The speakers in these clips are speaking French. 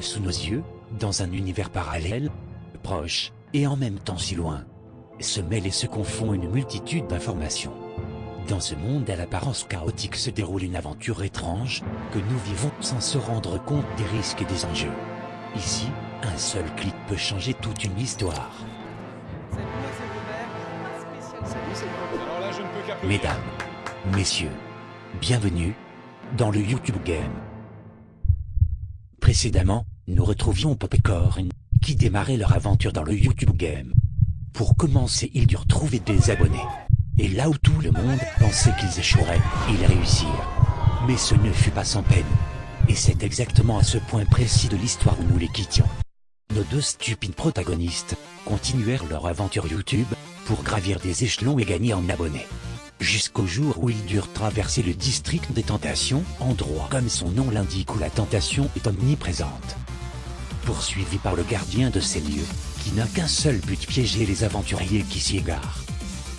Sous nos yeux, dans un univers parallèle, proche, et en même temps si loin, se mêlent et se confondent une multitude d'informations. Dans ce monde à l'apparence chaotique se déroule une aventure étrange, que nous vivons sans se rendre compte des risques et des enjeux. Ici, un seul clic peut changer toute une histoire. Mesdames, messieurs, bienvenue dans le YouTube Game. Précédemment, nous retrouvions Popcorn, qui démarrait leur aventure dans le YouTube Game. Pour commencer, ils durent trouver des abonnés. Et là où tout le monde pensait qu'ils échoueraient, ils réussirent. Mais ce ne fut pas sans peine. Et c'est exactement à ce point précis de l'histoire où nous les quittions. Nos deux stupides protagonistes continuèrent leur aventure YouTube pour gravir des échelons et gagner en abonnés. Jusqu'au jour où ils durent traverser le district des tentations, endroit comme son nom l'indique où la tentation est omniprésente. Poursuivis par le gardien de ces lieux, qui n'a qu'un seul but piéger les aventuriers qui s'y égarent.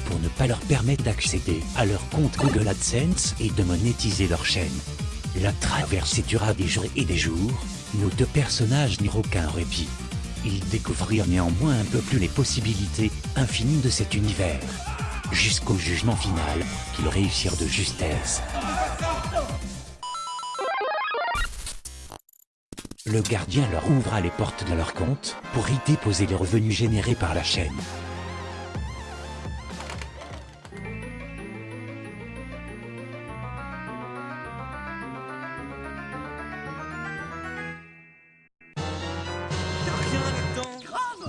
Pour ne pas leur permettre d'accéder à leur compte Google AdSense et de monétiser leur chaîne. La traversée dura des jours et des jours, nos deux personnages n'eurent aucun répit. Ils découvrirent néanmoins un peu plus les possibilités infinies de cet univers. Jusqu'au jugement final, qu'ils réussirent de justesse. Le gardien leur ouvra les portes de leur compte pour y déposer les revenus générés par la chaîne.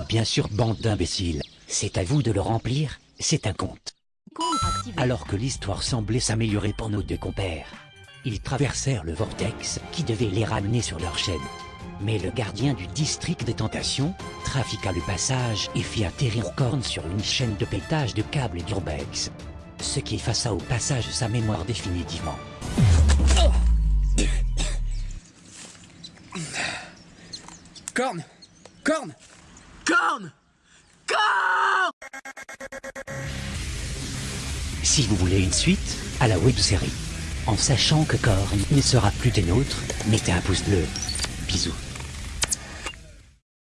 Bien sûr, bande d'imbéciles, c'est à vous de le remplir, c'est un compte. Alors que l'histoire semblait s'améliorer pour nos deux compères, ils traversèrent le vortex qui devait les ramener sur leur chaîne. Mais le gardien du district des tentations trafiqua le passage et fit atterrir Korn sur une chaîne de pétage de câbles d'urbex. Ce qui effaça au passage sa mémoire définitivement. Corne Corne Corne Si vous voulez une suite à la web-série, en sachant que Korn ne sera plus des nôtres, mettez un pouce bleu. Bisous.